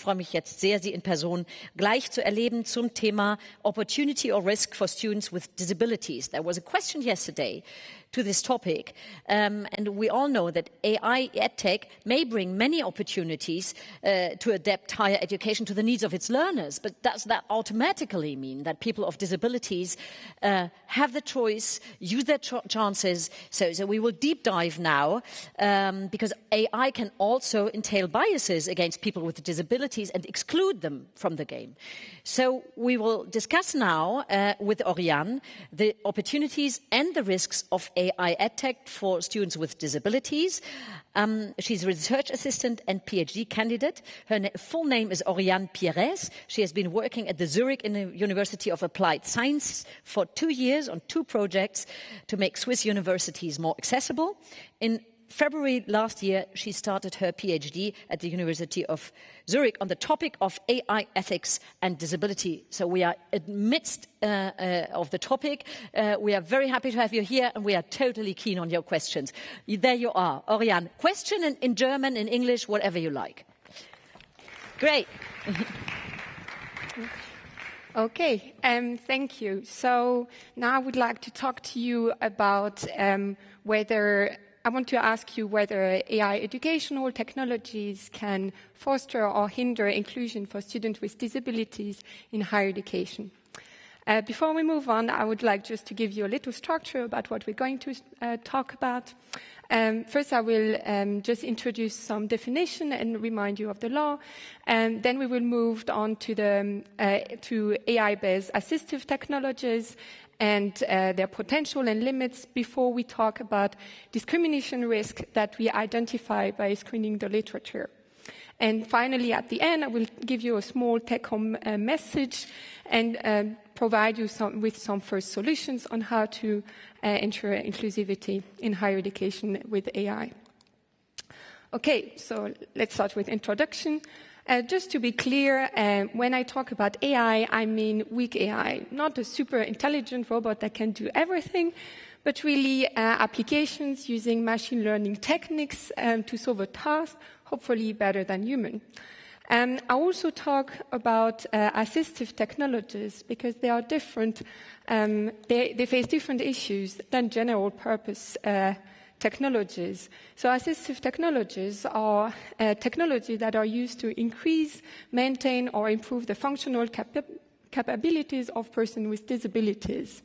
Ich freue mich jetzt sehr, Sie in Person gleich zu erleben zum Thema Opportunity or Risk for Students with Disabilities. There was a question yesterday to this topic. Um, and we all know that AI EdTech may bring many opportunities uh, to adapt higher education to the needs of its learners. But does that automatically mean that people of disabilities uh, have the choice, use their ch chances? So, so, we will deep dive now um, because AI can also entail biases against people with disabilities and exclude them from the game. So we will discuss now uh, with Oriane the opportunities and the risks of AI EdTech for students with disabilities. Um, she's a research assistant and PhD candidate. Her na full name is Oriane Pierres. She has been working at the Zurich University of Applied Science for two years on two projects to make Swiss universities more accessible. In February last year, she started her PhD at the University of Zurich on the topic of AI ethics and disability. So we are amidst uh, uh, of the topic. Uh, we are very happy to have you here and we are totally keen on your questions. There you are, Oriane. Question in, in German, in English, whatever you like. Great. Okay, um, thank you. So now I would like to talk to you about um, whether I want to ask you whether AI educational technologies can foster or hinder inclusion for students with disabilities in higher education. Uh, before we move on, I would like just to give you a little structure about what we're going to uh, talk about. Um, first, I will um, just introduce some definition and remind you of the law, and then we will move on to the um, uh, to AI-based assistive technologies and uh, their potential and limits before we talk about discrimination risk that we identify by screening the literature. And finally, at the end, I will give you a small take-home uh, message and um, provide you some, with some first solutions on how to uh, ensure inclusivity in higher education with AI. Okay, so let's start with introduction. Uh, just to be clear, uh, when I talk about AI, I mean weak AI, not a super intelligent robot that can do everything, but really uh, applications using machine learning techniques um, to solve a task, hopefully better than human. And um, I also talk about uh, assistive technologies because they are different. Um, they, they, face different issues than general purpose uh, technologies. So assistive technologies are uh, technologies that are used to increase, maintain, or improve the functional capa capabilities of persons with disabilities.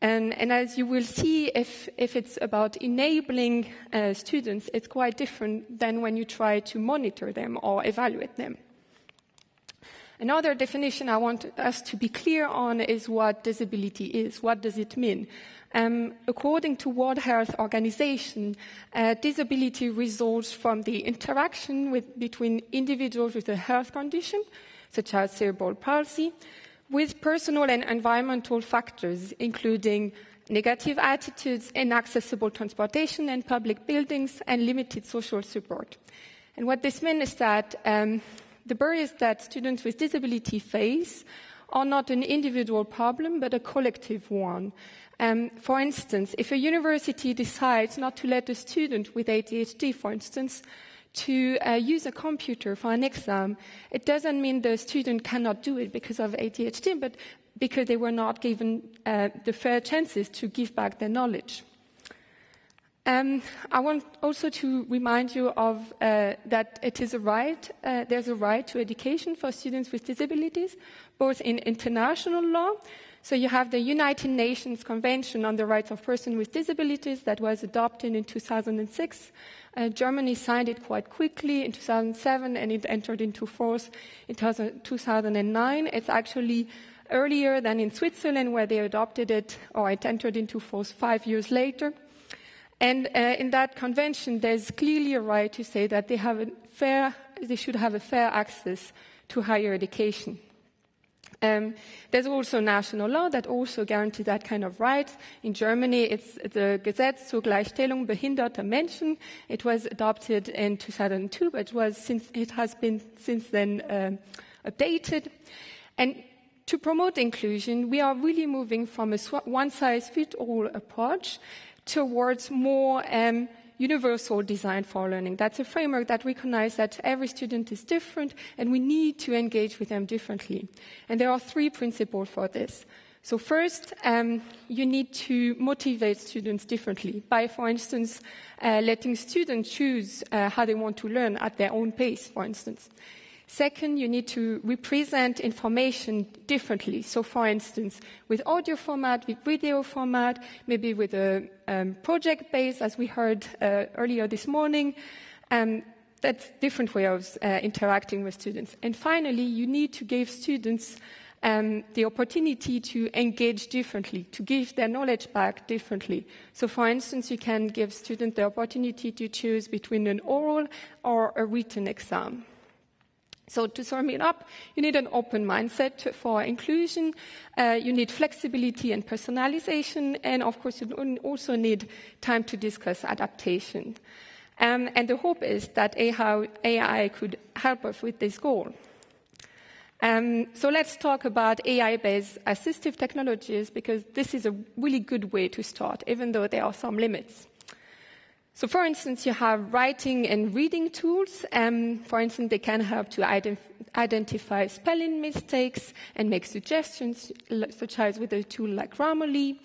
And, and, as you will see, if, if it's about enabling uh, students, it's quite different than when you try to monitor them or evaluate them. Another definition I want us to be clear on is what disability is. What does it mean? Um, according to World Health Organization, uh, disability results from the interaction with, between individuals with a health condition, such as cerebral palsy, with personal and environmental factors, including negative attitudes, inaccessible transportation and public buildings, and limited social support. And what this means is that um, the barriers that students with disability face are not an individual problem, but a collective one. Um, for instance, if a university decides not to let a student with ADHD, for instance, to uh, use a computer for an exam, it doesn't mean the student cannot do it because of ADHD, but because they were not given uh, the fair chances to give back their knowledge. Um, I want also to remind you of uh, that it is a right, uh, there's a right to education for students with disabilities, both in international law, so you have the United Nations Convention on the Rights of Persons with Disabilities that was adopted in 2006. Uh, Germany signed it quite quickly in 2007 and it entered into force in 2009. It's actually earlier than in Switzerland where they adopted it or it entered into force five years later. And uh, in that convention, there's clearly a right to say that they, have a fair, they should have a fair access to higher education. Um, there's also national law that also guarantees that kind of rights. In Germany, it's the Gesetz zur Gleichstellung behinderter Menschen. It was adopted in 2002, but it, was since, it has been since then um, updated. And to promote inclusion, we are really moving from a one-size-fits-all approach towards more um, universal design for learning. That's a framework that recognizes that every student is different and we need to engage with them differently. And there are three principles for this. So first, um, you need to motivate students differently by, for instance, uh, letting students choose uh, how they want to learn at their own pace, for instance. Second, you need to represent information differently. So, for instance, with audio format, with video format, maybe with a um, project base, as we heard uh, earlier this morning. Um, that's different way of uh, interacting with students. And finally, you need to give students um, the opportunity to engage differently, to give their knowledge back differently. So, for instance, you can give students the opportunity to choose between an oral or a written exam. So to sum it up, you need an open mindset for inclusion, uh, you need flexibility and personalization, and of course you also need time to discuss adaptation. Um, and the hope is that AI could help us with this goal. Um, so let's talk about AI-based assistive technologies because this is a really good way to start, even though there are some limits. So, for instance, you have writing and reading tools. Um, for instance, they can help to ident- identify spelling mistakes and make suggestions, such as with a tool like Grammarly.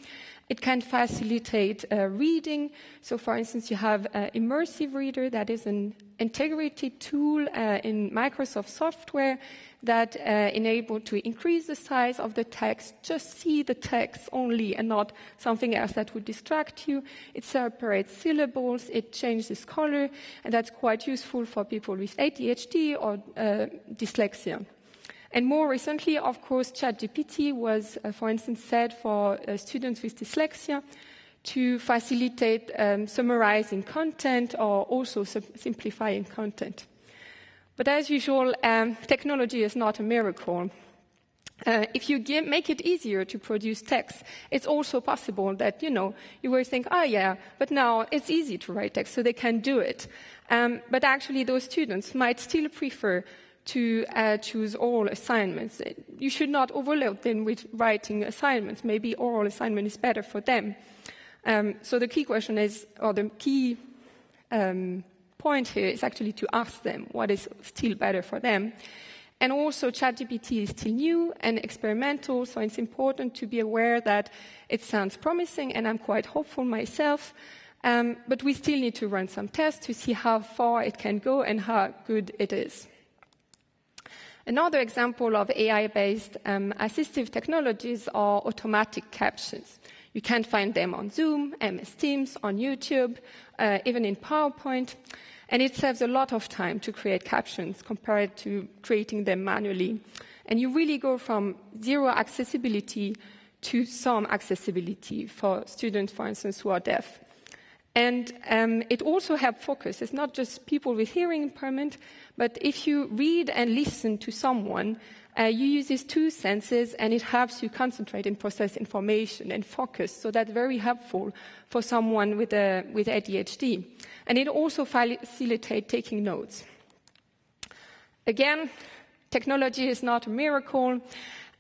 It can facilitate uh, reading. So, for instance, you have uh, Immersive Reader, that is an integrated tool uh, in Microsoft software that uh, enable to increase the size of the text, just see the text only and not something else that would distract you. It separates syllables, it changes color, and that's quite useful for people with ADHD or uh, dyslexia. And more recently, of course, ChatGPT was, uh, for instance, said for uh, students with dyslexia to facilitate um, summarizing content or also simplifying content. But as usual, um, technology is not a miracle. Uh, if you give, make it easier to produce text, it's also possible that, you know, you will think, oh yeah, but now it's easy to write text, so they can do it. Um, but actually, those students might still prefer to uh, choose oral assignments. You should not overload them with writing assignments. Maybe oral assignment is better for them. Um, so the key question is, or the key um, point here is actually to ask them what is still better for them. And also, ChatGPT is still new and experimental, so it's important to be aware that it sounds promising, and I'm quite hopeful myself. Um, but we still need to run some tests to see how far it can go and how good it is. Another example of AI-based um, assistive technologies are automatic captions. You can find them on Zoom, MS Teams, on YouTube, uh, even in PowerPoint. And it saves a lot of time to create captions compared to creating them manually. And you really go from zero accessibility to some accessibility for students, for instance, who are deaf. And um, it also helps focus. It's not just people with hearing impairment, but if you read and listen to someone, uh, you use these two senses and it helps you concentrate and process information and focus. So that's very helpful for someone with, a, with ADHD. And it also facilitates taking notes. Again, technology is not a miracle.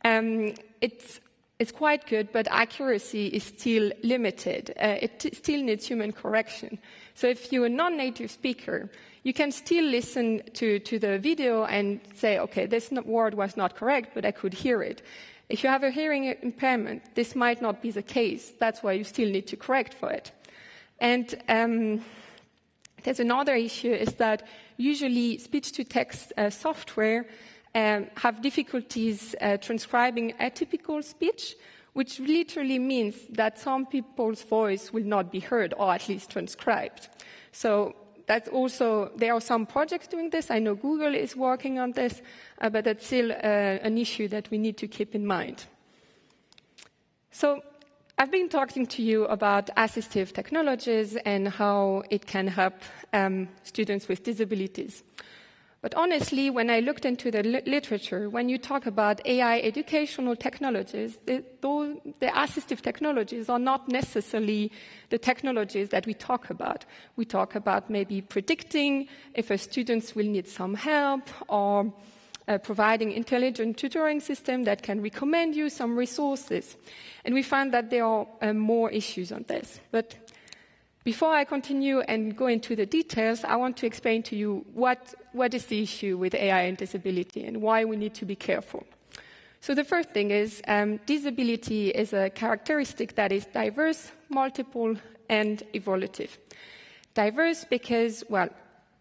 Um, it's it's quite good, but accuracy is still limited. Uh, it t- still needs human correction. So if you're a non-native speaker, you can still listen to, to the video and say, okay, this word was not correct, but I could hear it. If you have a hearing impairment, this might not be the case. That's why you still need to correct for it. And um, there's another issue is that usually speech-to-text uh, software um, have difficulties uh, transcribing atypical speech, which literally means that some people's voice will not be heard or at least transcribed. So that's also, there are some projects doing this. I know Google is working on this, uh, but that's still uh, an issue that we need to keep in mind. So I've been talking to you about assistive technologies and how it can help um, students with disabilities. But honestly, when I looked into the li- literature, when you talk about AI educational technologies, the, the assistive technologies are not necessarily the technologies that we talk about. We talk about maybe predicting if a student will need some help or uh, providing intelligent tutoring system that can recommend you some resources. And we find that there are uh, more issues on this. But Before I continue and go into the details, I want to explain to you what, what is the issue with AI and disability and why we need to be careful. So the first thing is um, disability is a characteristic that is diverse, multiple, and evolutive. Diverse because, well,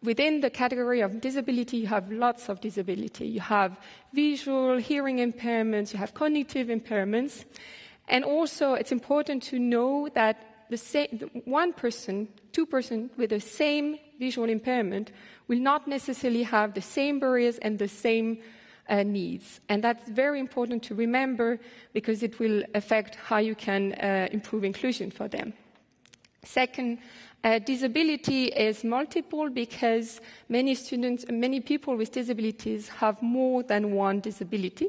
within the category of disability, you have lots of disability. You have visual, hearing impairments, you have cognitive impairments. And also, it's important to know that the same, one person, two person with the same visual impairment will not necessarily have the same barriers and the same uh, needs. And that's very important to remember because it will affect how you can uh, improve inclusion for them. Second, uh, disability is multiple because many students, many people with disabilities have more than one disability.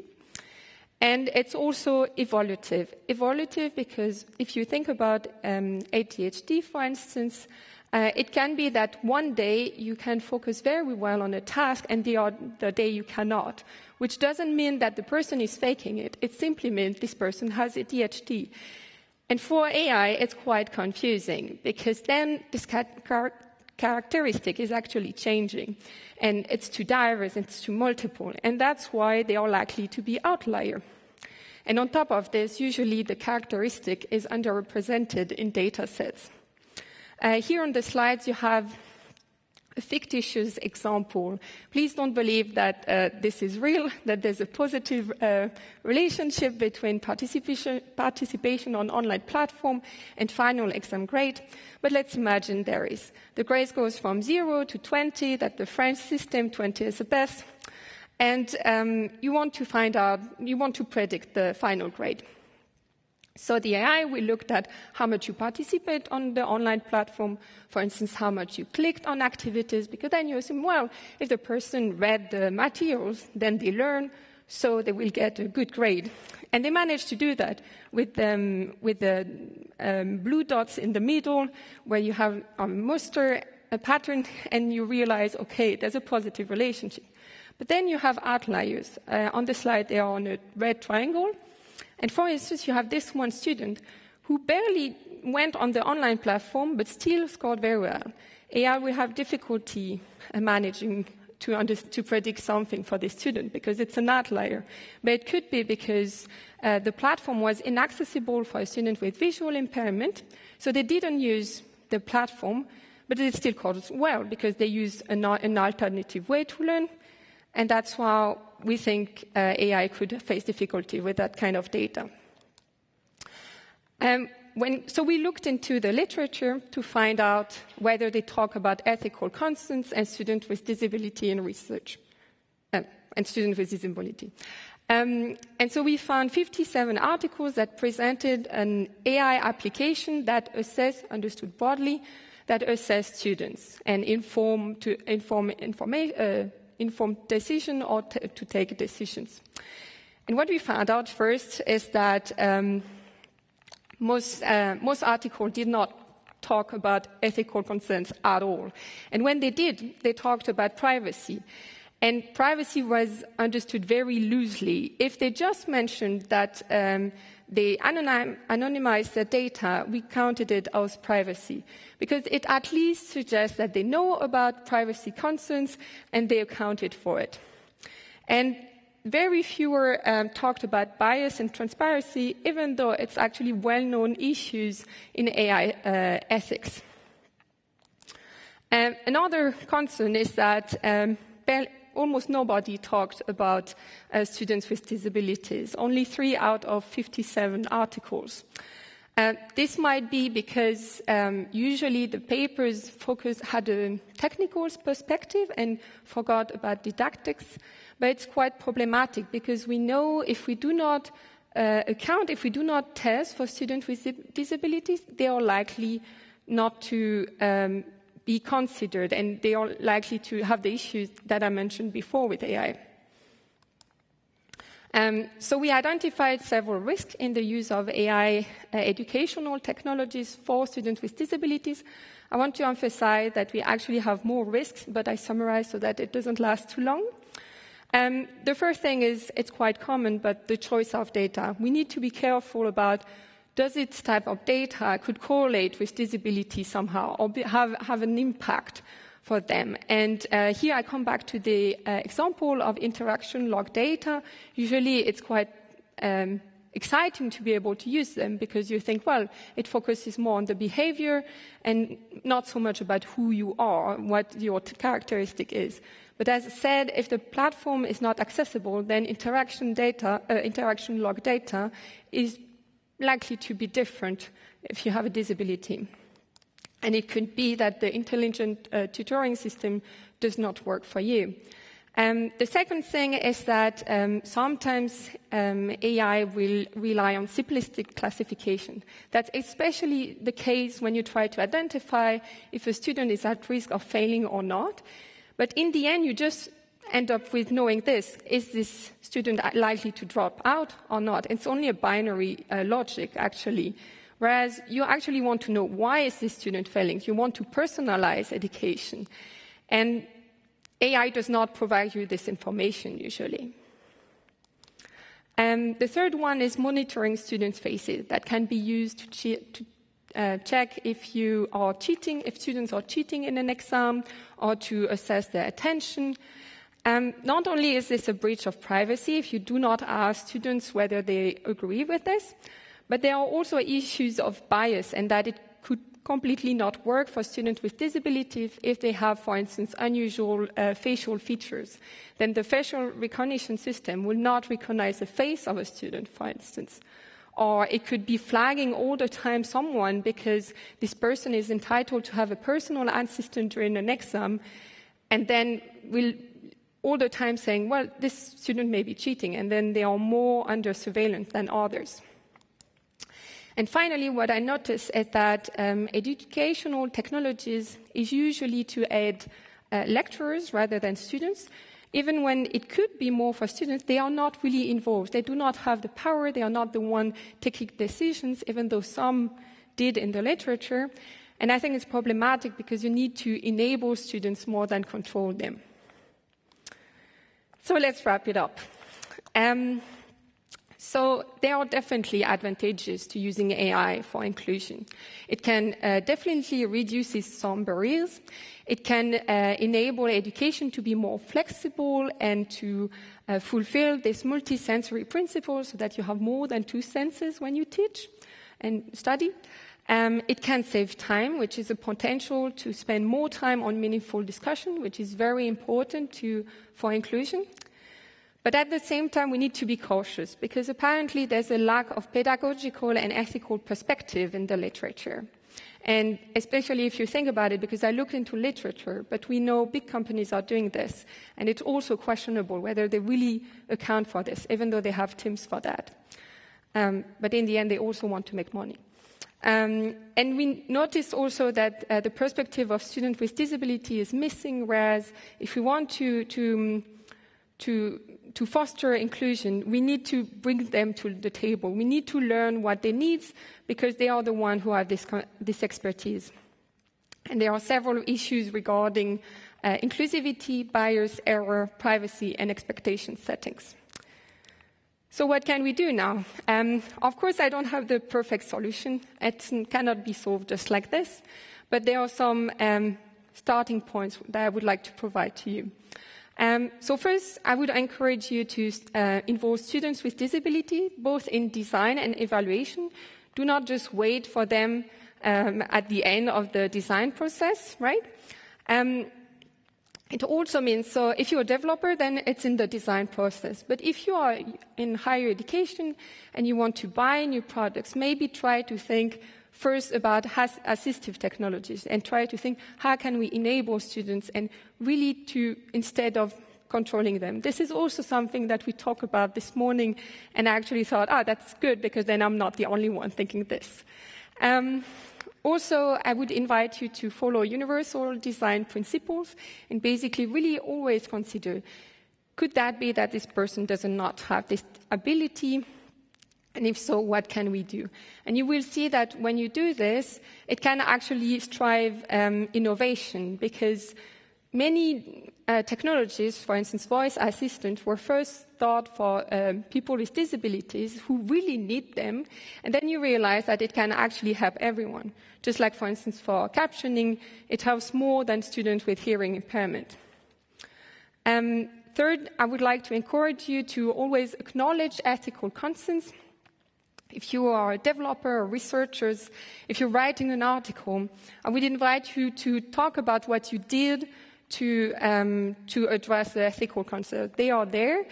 And it's also evolutive. Evolutive because if you think about um, ADHD, for instance, uh, it can be that one day you can focus very well on a task and the other day you cannot, which doesn't mean that the person is faking it. It simply means this person has ADHD. And for AI, it's quite confusing because then this characteristic is actually changing. And it's too diverse, it's too multiple. And that's why they are likely to be outlier. And on top of this, usually the characteristic is underrepresented in data sets. Uh, here on the slides, you have a fictitious example. Please don't believe that uh, this is real, that there's a positive uh, relationship between participation, participation on online platform and final exam grade. But let's imagine there is. The grade goes from 0 to 20, that the French system, 20 is the best. And um, you want to find out, you want to predict the final grade. So the AI, we looked at how much you participate on the online platform, for instance, how much you clicked on activities, because then you assume, well, if the person read the materials, then they learn, so they will get a good grade. And they managed to do that with, um, with the um, blue dots in the middle, where you have a muster, a pattern, and you realize, okay, there's a positive relationship. But then you have outliers. Uh, on the slide, they are on a red triangle. And for instance, you have this one student who barely went on the online platform but still scored very well. AI will have difficulty uh, managing to, under, to, predict something for this student because it's an outlier. But it could be because uh, the platform was inaccessible for a student with visual impairment, so they didn't use the platform, but it still scored well because they used an, an alternative way to learn, and that's why we think uh, AI could face difficulty with that kind of data. Um, when, so we looked into the literature to find out whether they talk about ethical concerns and students with disability in research, uh, and students with disability. Um, and so we found 57 articles that presented an AI application that assess, understood broadly, that assess students and inform to inform informa- uh, informed decision or to take decisions. And what we found out first is that um, most, uh, most articles did not talk about ethical concerns at all. And when they did, they talked about privacy. And privacy was understood very loosely. If they just mentioned that um, they anonym, anonymized the data, we counted it as privacy because it at least suggests that they know about privacy concerns and they accounted for it. And very fewer um, talked about bias and transparency, even though it's actually well-known issues in AI uh, ethics. Um, another concern is that um, almost nobody talked about uh, students with disabilities, only three out of 57 articles. Uh, this might be because um, usually the papers focus had a technical perspective and forgot about didactics, but it's quite problematic because we know if we do not uh, account, if we do not test for students with disabilities, they are likely not to um, be considered, and they are likely to have the issues that I mentioned before with AI. Um, so we identified several risks in the use of AI uh, educational technologies for students with disabilities. I want to emphasize that we actually have more risks, but I summarize so that it doesn't last too long. Um, the first thing is it's quite common, but the choice of data. We need to be careful about does its type of data could correlate with disability somehow or be, have, have an impact for them. And uh, here I come back to the uh, example of interaction log data. Usually it's quite um, exciting to be able to use them because you think, well, it focuses more on the behavior and not so much about who you are, what your characteristic is. But as I said, if the platform is not accessible, then interaction data, uh, interaction log data is likely to be different if you have a disability. And it could be that the intelligent uh, tutoring system does not work for you. Um, the second thing is that um, sometimes um, AI will rely on simplistic classification. That's especially the case when you try to identify if a student is at risk of failing or not. But in the end, you just end up with knowing this. Is this student likely to drop out or not? It's only a binary uh, logic, actually. Whereas you actually want to know why is this student failing? You want to personalize education. And AI does not provide you this information usually. And the third one is monitoring students' faces that can be used to, che to uh, check if you are cheating, if students are cheating in an exam, or to assess their attention. Um, not only is this a breach of privacy if you do not ask students whether they agree with this, but there are also issues of bias and that it could completely not work for students with disabilities if they have, for instance, unusual uh, facial features. Then the facial recognition system will not recognize the face of a student, for instance. Or it could be flagging all the time someone because this person is entitled to have a personal assistant during an exam, and then will all the time saying, well, this student may be cheating, and then they are more under surveillance than others. And finally, what I noticed is that um, educational technologies is usually to aid uh, lecturers rather than students. Even when it could be more for students, they are not really involved. They do not have the power. They are not the one taking decisions, even though some did in the literature. And I think it's problematic because you need to enable students more than control them. So let's wrap it up. Um, so there are definitely advantages to using AI for inclusion. It can uh, definitely reduce some barriers. It can uh, enable education to be more flexible and to uh, fulfill this multi-sensory principle so that you have more than two senses when you teach and study. Um, it can save time, which is a potential to spend more time on meaningful discussion, which is very important to, for inclusion. But at the same time, we need to be cautious because apparently there's a lack of pedagogical and ethical perspective in the literature. And especially if you think about it, because I looked into literature, but we know big companies are doing this, and it's also questionable whether they really account for this, even though they have teams for that. Um, but in the end, they also want to make money. Um, and we notice also that uh, the perspective of students with disability is missing, whereas if we want to, to, to to foster inclusion, we need to bring them to the table. We need to learn what they need because they are the ones who have this, this expertise. And there are several issues regarding uh, inclusivity, bias, error, privacy, and expectation settings. So what can we do now? Um, of course, I don't have the perfect solution. It cannot be solved just like this, but there are some um, starting points that I would like to provide to you. Um, so first, I would encourage you to uh, involve students with disability, both in design and evaluation. Do not just wait for them um, at the end of the design process, right? Um, it also means, so if you're a developer, then it's in the design process. But if you are in higher education and you want to buy new products, maybe try to think first about assistive technologies and try to think how can we enable students and really to, instead of controlling them. This is also something that we talked about this morning, and I actually thought, ah, that's good because then I'm not the only one thinking this. Um, also, I would invite you to follow universal design principles and basically really always consider could that be that this person does not have this ability and if so, what can we do? And you will see that when you do this, it can actually strive um, innovation because many uh, technologies, for instance, voice assistants, were first thought for um, people with disabilities who really need them, and then you realize that it can actually help everyone. Just like, for instance, for captioning, it helps more than students with hearing impairment. Um, third, I would like to encourage you to always acknowledge ethical concerns. If you are a developer or researchers, if you're writing an article, I would invite you to talk about what you did to, um, to address the ethical concerns. They are there.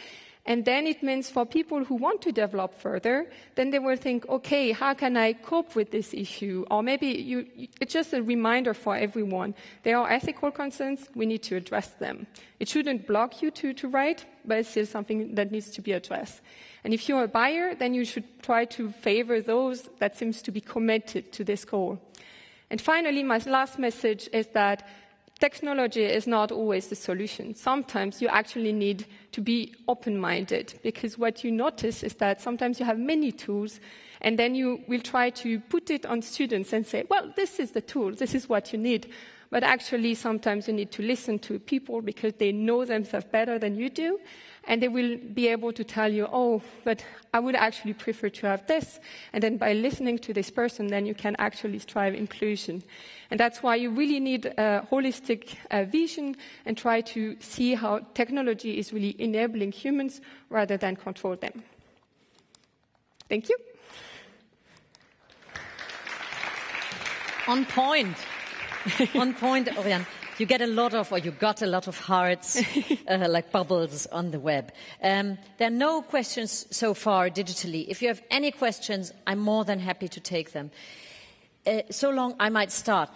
And then it means for people who want to develop further, then they will think, okay, how can I cope with this issue? Or maybe you, it's just a reminder for everyone. There are ethical concerns, we need to address them. It shouldn't block you to, to write, but it's still something that needs to be addressed. And if you're a buyer, then you should try to favor those that seems to be committed to this goal. And finally, my last message is that technology is not always the solution. Sometimes you actually need to be open-minded because what you notice is that sometimes you have many tools and then you will try to put it on students and say, well, this is the tool, this is what you need. But actually, sometimes you need to listen to people because they know themselves better than you do and they will be able to tell you, oh, but I would actually prefer to have this. And then by listening to this person, then you can actually strive inclusion. And that's why you really need a holistic uh, vision and try to see how technology is really enabling humans rather than control them. Thank you. On point. On point, Oriane you get a lot of, or you got a lot of hearts, uh, like bubbles on the web. Um, there are no questions so far digitally. If you have any questions, I'm more than happy to take them. Uh, so long, I might start.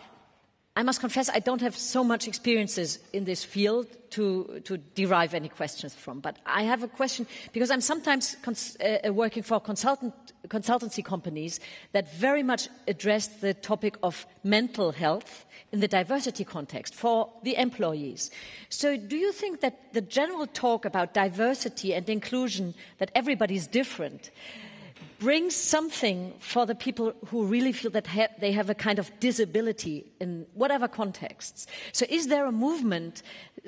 I must confess I don't have so much experiences in this field to, to derive any questions from. But I have a question because I'm sometimes uh, working for consultant, consultancy companies that very much address the topic of mental health in the diversity context for the employees. So do you think that the general talk about diversity and inclusion, that everybody's different, brings something for the people who really feel that ha they have a kind of disability in whatever contexts. So is there a movement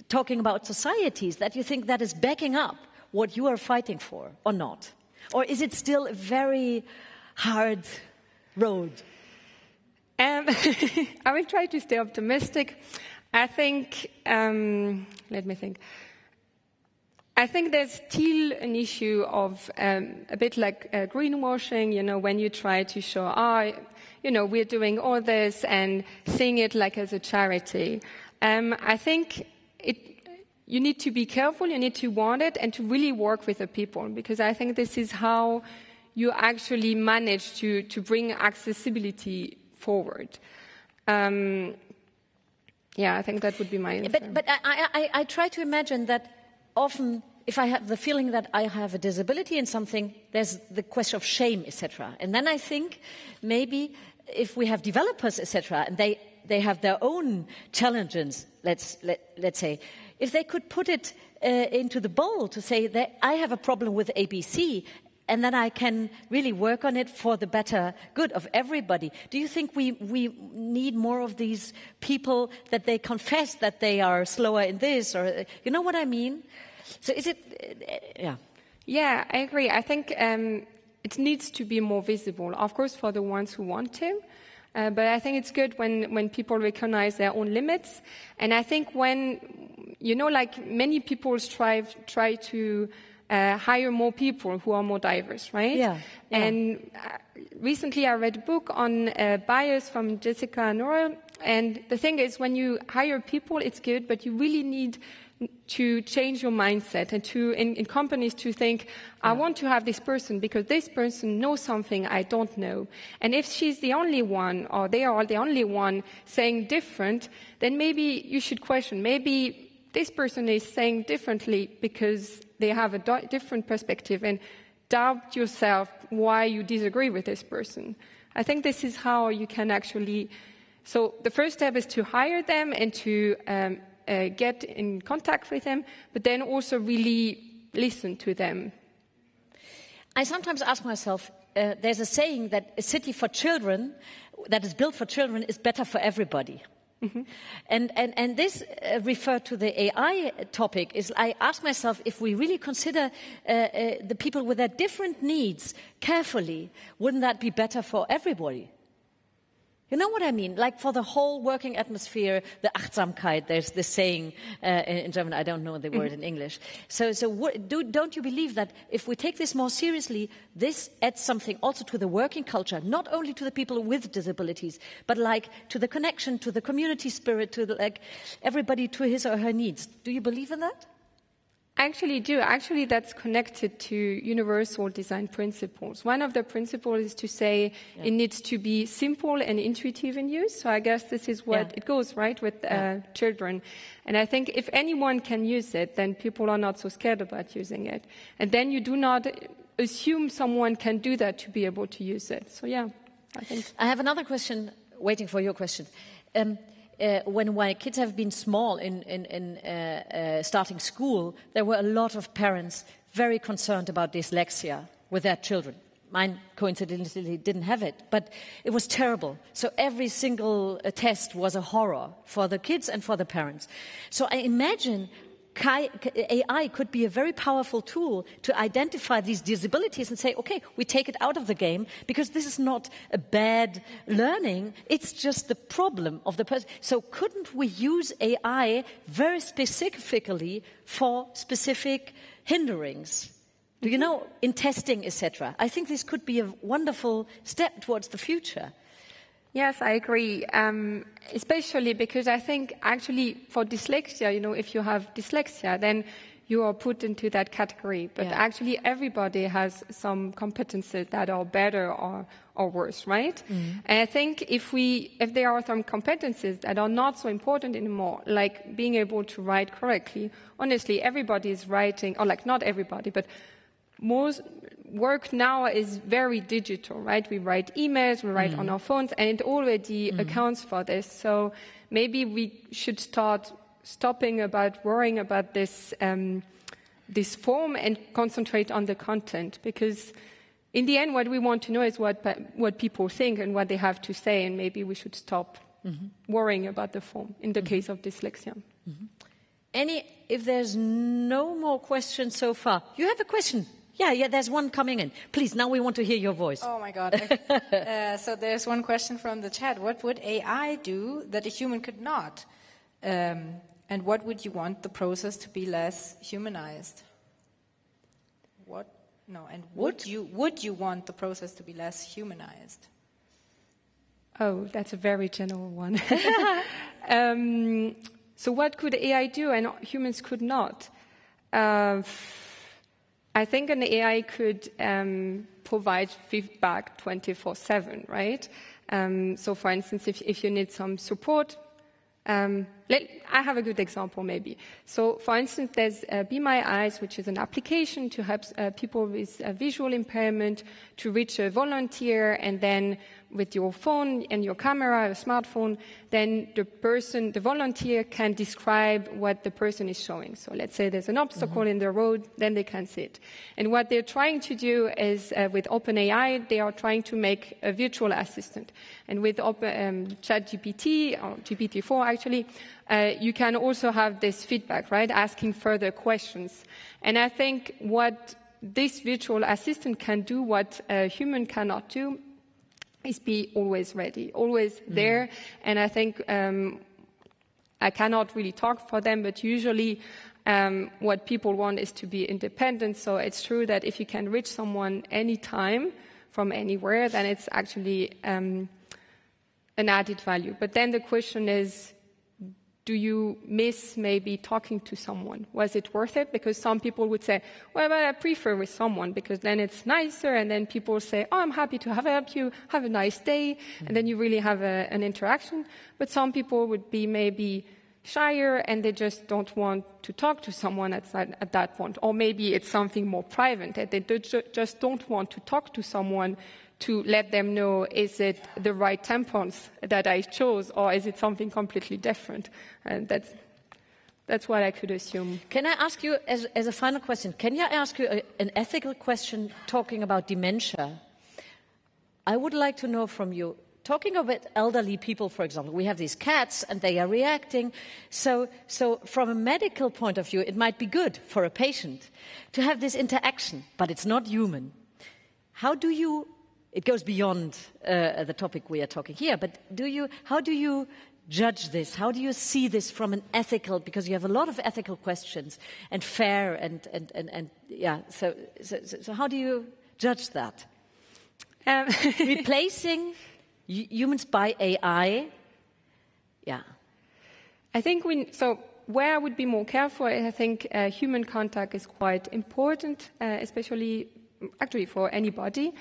talking about societies that you think that is backing up what you are fighting for or not? Or is it still a very hard road? Um, I will try to stay optimistic. I think, um, let me think. I think there's still an issue of um, a bit like uh, greenwashing, you know, when you try to show, ah, oh, you know, we're doing all this and seeing it like as a charity. Um, I think it, you need to be careful, you need to want it, and to really work with the people, because I think this is how you actually manage to, to bring accessibility forward. Um, yeah, I think that would be my answer. But, but I, I, I try to imagine that often if I have the feeling that I have a disability in something, there's the question of shame, etc. And then I think maybe if we have developers, etc., and they, they have their own challenges, let's, let, let's say, if they could put it uh, into the bowl to say that I have a problem with ABC and then I can really work on it for the better good of everybody. Do you think we, we need more of these people that they confess that they are slower in this or, you know what I mean? So is it, uh, yeah. Yeah, I agree. I think um, it needs to be more visible, of course, for the ones who want to. Uh, but I think it's good when, when people recognize their own limits. And I think when, you know, like many people strive, try to uh, hire more people who are more diverse, right? Yeah. yeah. And uh, recently I read a book on uh, bias from Jessica Nordell. And the thing is, when you hire people, it's good, but you really need to change your mindset and to in, in companies to think i want to have this person because this person knows something i don't know and if she's the only one or they are the only one saying different then maybe you should question maybe this person is saying differently because they have a different perspective and doubt yourself why you disagree with this person i think this is how you can actually so the first step is to hire them and to um, uh, get in contact with them, but then also really listen to them. I sometimes ask myself, uh, there's a saying that a city for children, that is built for children, is better for everybody. Mm-hmm. And, and, and this uh, referred to the AI topic is I ask myself if we really consider uh, uh, the people with their different needs carefully, wouldn't that be better for everybody? You know what I mean? Like for the whole working atmosphere, the Achtsamkeit, there's this saying uh, in German, I don't know the word in English. So, so what, do, don't you believe that if we take this more seriously, this adds something also to the working culture, not only to the people with disabilities, but like to the connection, to the community spirit, to the, like everybody to his or her needs. Do you believe in that? Actually do. Actually, that's connected to universal design principles. One of the principles is to say yeah. it needs to be simple and intuitive in use. So I guess this is what yeah. it goes, right, with uh, children. And I think if anyone can use it, then people are not so scared about using it. And then you do not assume someone can do that to be able to use it. So yeah, I think. I have another question, waiting for your question. Um, uh, when my kids have been small in, in, in uh, uh, starting school, there were a lot of parents very concerned about dyslexia with their children. Mine coincidentally didn't have it, but it was terrible. So every single uh, test was a horror for the kids and for the parents. So I imagine AI could be a very powerful tool to identify these disabilities and say, okay, we take it out of the game because this is not a bad learning, it's just the problem of the person. So couldn't we use AI very specifically for specific hinderings? Do you mm-hmm. know, in testing, etc.? I think this could be a wonderful step towards the future. Yes, I agree. Um, especially because I think actually for dyslexia, you know, if you have dyslexia, then you are put into that category. But yeah. actually, everybody has some competences that are better or, or worse, right? Mm. And I think if we, if there are some competences that are not so important anymore, like being able to write correctly, honestly, everybody is writing, or like not everybody, but most work now is very digital, right? We write emails, we write mm. on our phones, and it already mm. accounts for this. So maybe we should start stopping about worrying about this um, this form and concentrate on the content because in the end what we want to know is what what people think and what they have to say and maybe we should stop mm-hmm. worrying about the form in the mm-hmm. case of dyslexia mm-hmm. any if there's no more questions so far you have a question yeah, yeah, there's one coming in. Please, now we want to hear your voice. Oh my God. uh, so there's one question from the chat. What would AI do that a human could not? Um, and what would you want the process to be less humanized? What? No, and would you, would you want the process to be less humanized? Oh, that's a very general one. um, so what could AI do and humans could not? Uh, I think an AI could um, provide feedback 24 7, right? Um, so, for instance, if, if you need some support, um, I have a good example maybe. So, for instance, there's uh, Be My Eyes, which is an application to help uh, people with visual impairment to reach a volunteer and then with your phone and your camera, a smartphone, then the person, the volunteer can describe what the person is showing. So let's say there's an obstacle mm-hmm. in the road, then they can see it. And what they're trying to do is uh, with OpenAI, they are trying to make a virtual assistant. And with Open, um, ChatGPT, or GPT-4 actually, uh, you can also have this feedback, right? Asking further questions. And I think what this virtual assistant can do what a human cannot do is be always ready, always mm. there. And I think um, I cannot really talk for them, but usually um, what people want is to be independent. So it's true that if you can reach someone anytime from anywhere, then it's actually um, an added value. But then the question is, do you miss maybe talking to someone? Was it worth it? Because some people would say, well, but I prefer with someone because then it's nicer. And then people say, oh, I'm happy to have helped you. Have a nice day. Mm-hmm. And then you really have a, an interaction. But some people would be maybe shyer and they just don't want to talk to someone at that, at that point. Or maybe it's something more private that they do, just don't want to talk to someone to let them know is it the right tampons that I chose or is it something completely different? And that's, that's what I could assume. Can I ask you, as, as a final question, can I ask you a, an ethical question talking about dementia? I would like to know from you talking about elderly people, for example, we have these cats and they are reacting. So, so from a medical point of view, it might be good for a patient to have this interaction, but it's not human. How do you, it goes beyond uh, the topic we are talking here, but do you, how do you judge this? How do you see this from an ethical, because you have a lot of ethical questions and fair and, and, and, and yeah, so, so, so how do you judge that? Um, Replacing humans by AI, yeah. I think we, so where I would be more careful, I think uh, human contact is quite important, uh, especially actually for anybody.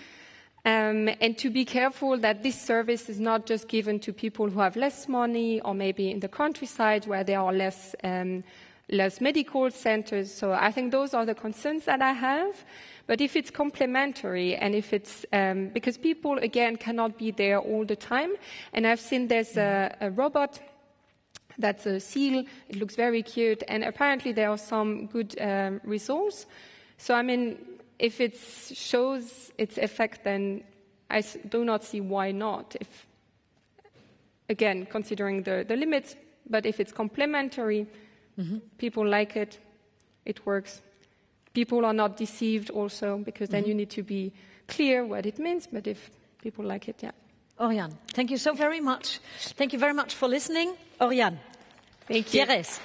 Um, and to be careful that this service is not just given to people who have less money or maybe in the countryside where there are less, um, less medical centers. So I think those are the concerns that I have. But if it's complementary and if it's, um, because people again cannot be there all the time. And I've seen there's a, a robot that's a seal. It looks very cute. And apparently there are some good um, results. So I mean, if it shows its effect, then I do not see why not. If, again, considering the, the limits, but if it's complementary, mm-hmm. people like it, it works. People are not deceived also, because then mm-hmm. you need to be clear what it means, but if people like it, yeah. Oriane, thank you so very much. Thank you very much for listening. Oriane. Thank you. Jerez.